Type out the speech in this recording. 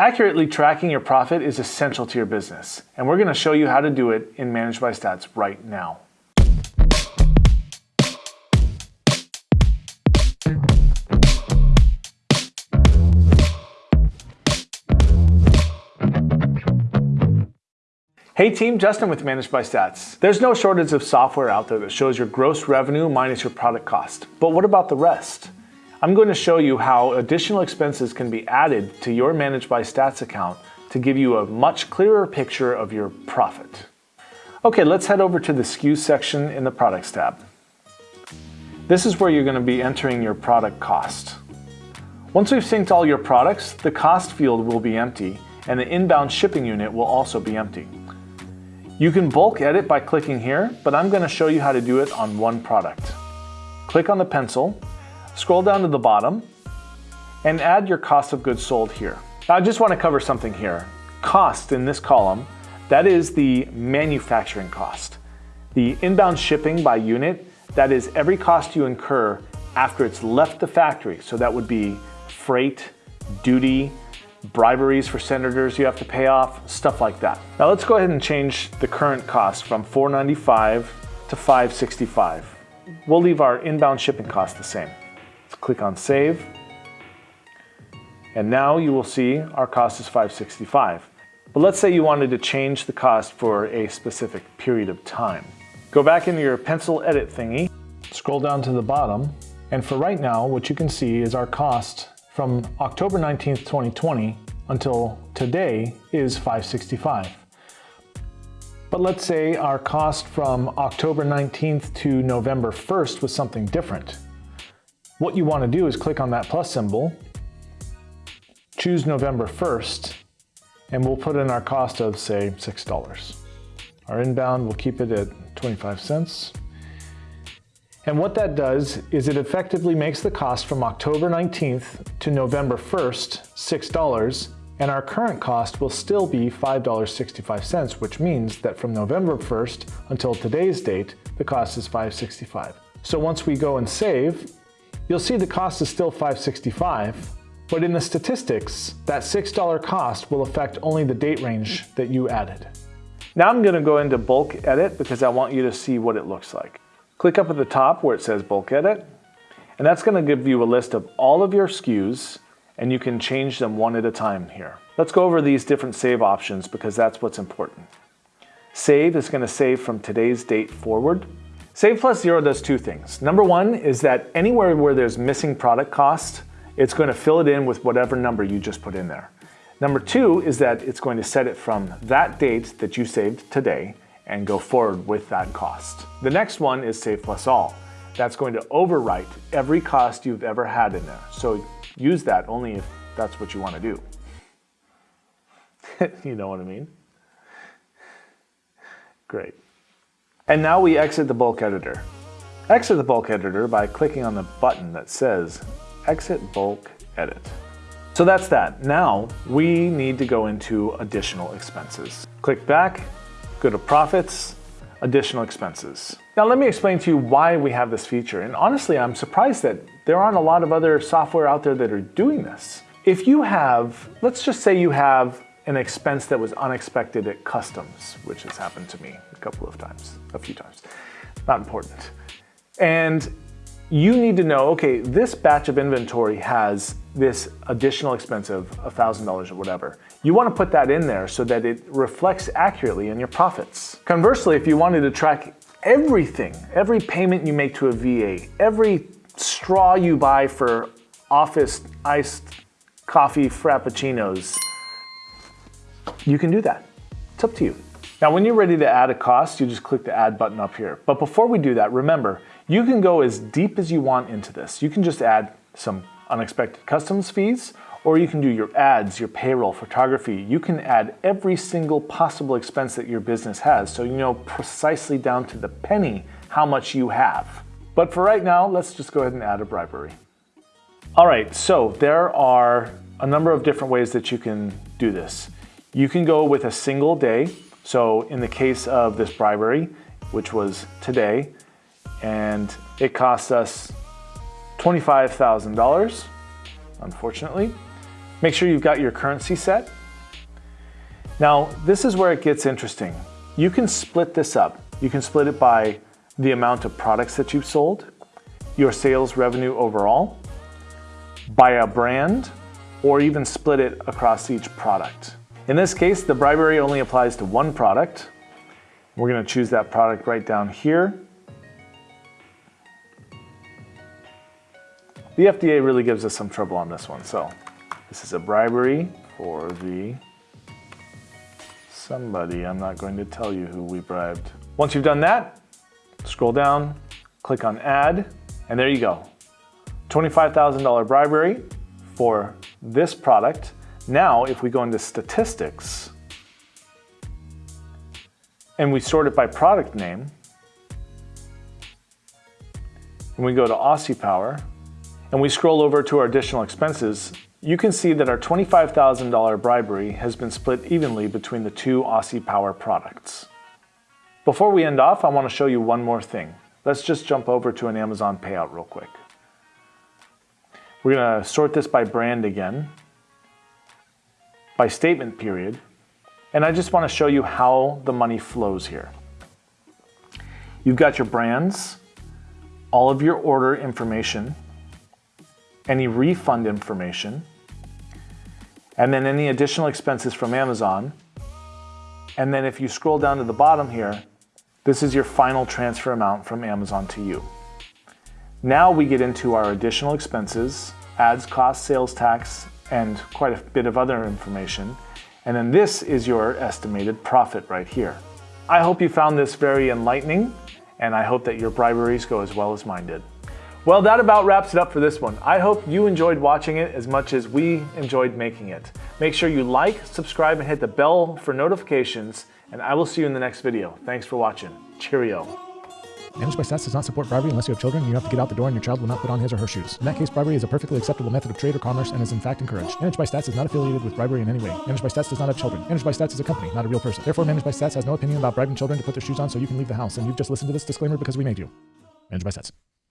Accurately tracking your profit is essential to your business, and we're going to show you how to do it in Manage by Stats right now. Hey team, Justin with Manage by Stats. There's no shortage of software out there that shows your gross revenue minus your product cost. But what about the rest? I'm going to show you how additional expenses can be added to your Manage by Stats account to give you a much clearer picture of your profit. Okay, let's head over to the SKUs section in the Products tab. This is where you're going to be entering your product cost. Once we've synced all your products, the cost field will be empty and the inbound shipping unit will also be empty. You can bulk edit by clicking here, but I'm going to show you how to do it on one product. Click on the pencil, scroll down to the bottom, and add your cost of goods sold here. Now I just want to cover something here. Cost in this column, that is the manufacturing cost. The inbound shipping by unit, that is every cost you incur after it's left the factory. So that would be freight, duty, briberies for senators you have to pay off, stuff like that. Now let's go ahead and change the current cost from 495 to 565. We'll leave our inbound shipping cost the same. Let's click on save. And now you will see our cost is 565. But let's say you wanted to change the cost for a specific period of time. Go back into your pencil edit thingy, scroll down to the bottom, and for right now, what you can see is our cost from October 19th, 2020 until today is 565. But let's say our cost from October 19th to November 1st was something different. What you want to do is click on that plus symbol, choose November 1st, and we'll put in our cost of say $6. Our inbound, we'll keep it at 25 cents. And what that does is it effectively makes the cost from October 19th to November 1st $6 and our current cost will still be $5.65, which means that from November 1st until today's date, the cost is $5.65. So once we go and save, you'll see the cost is still $5.65, but in the statistics, that $6 cost will affect only the date range that you added. Now I'm gonna go into bulk edit because I want you to see what it looks like. Click up at the top where it says bulk edit, and that's gonna give you a list of all of your SKUs and you can change them one at a time here. Let's go over these different save options because that's what's important. Save is gonna save from today's date forward. Save plus zero does two things. Number one is that anywhere where there's missing product cost, it's going to fill it in with whatever number you just put in there. Number two is that it's going to set it from that date that you saved today and go forward with that cost. The next one is Save Plus All. That's going to overwrite every cost you've ever had in there. So use that only if that's what you want to do. you know what I mean? Great. And now we exit the bulk editor. Exit the bulk editor by clicking on the button that says Exit Bulk Edit. So that's that. Now we need to go into additional expenses. Click back, go to profits, additional expenses. Now let me explain to you why we have this feature. And honestly, I'm surprised that there aren't a lot of other software out there that are doing this. If you have, let's just say you have an expense that was unexpected at customs, which has happened to me a couple of times, a few times, not important. And you need to know, okay, this batch of inventory has this additional expense of $1,000 or whatever. You want to put that in there so that it reflects accurately in your profits. Conversely, if you wanted to track everything, every payment you make to a VA, every straw you buy for office iced coffee frappuccinos, you can do that. It's up to you. Now, when you're ready to add a cost, you just click the add button up here. But before we do that, remember, you can go as deep as you want into this. You can just add some unexpected customs fees, or you can do your ads, your payroll, photography. You can add every single possible expense that your business has so you know precisely down to the penny how much you have. But for right now, let's just go ahead and add a bribery. All right, so there are a number of different ways that you can do this. You can go with a single day. So in the case of this bribery, which was today, and it cost us $25,000, unfortunately. Make sure you've got your currency set. Now, this is where it gets interesting. You can split this up. You can split it by the amount of products that you've sold, your sales revenue overall, by a brand, or even split it across each product. In this case, the bribery only applies to one product. We're gonna choose that product right down here. The FDA really gives us some trouble on this one, so this is a bribery for the somebody. I'm not going to tell you who we bribed. Once you've done that, scroll down, click on add, and there you go. $25,000 bribery for this product. Now, if we go into statistics and we sort it by product name, and we go to Aussie Power, and we scroll over to our additional expenses, you can see that our $25,000 bribery has been split evenly between the two Aussie Power products. Before we end off, I want to show you one more thing. Let's just jump over to an Amazon payout real quick. We're going to sort this by brand again, by statement period, and I just want to show you how the money flows here. You've got your brands, all of your order information, any refund information, and then any additional expenses from Amazon. And then if you scroll down to the bottom here, this is your final transfer amount from Amazon to you. Now we get into our additional expenses, ads, cost, sales tax, and quite a bit of other information. And then this is your estimated profit right here. I hope you found this very enlightening, and I hope that your briberies go as well as mine did. Well, that about wraps it up for this one. I hope you enjoyed watching it as much as we enjoyed making it. Make sure you like, subscribe, and hit the bell for notifications, and I will see you in the next video. Thanks for watching. Cheerio. Manage by Stats does not support bribery unless you have children you have to get out the door and your child will not put on his or her shoes. In that case, bribery is a perfectly acceptable method of trade or commerce and is in fact encouraged. Manage by Stats is not affiliated with bribery in any way. Manage by Stats does not have children. Manage by Stats is a company, not a real person. Therefore, Manage by Stats has no opinion about bribing children to put their shoes on so you can leave the house. And you've just listened to this disclaimer because we made you. Manage by Stats.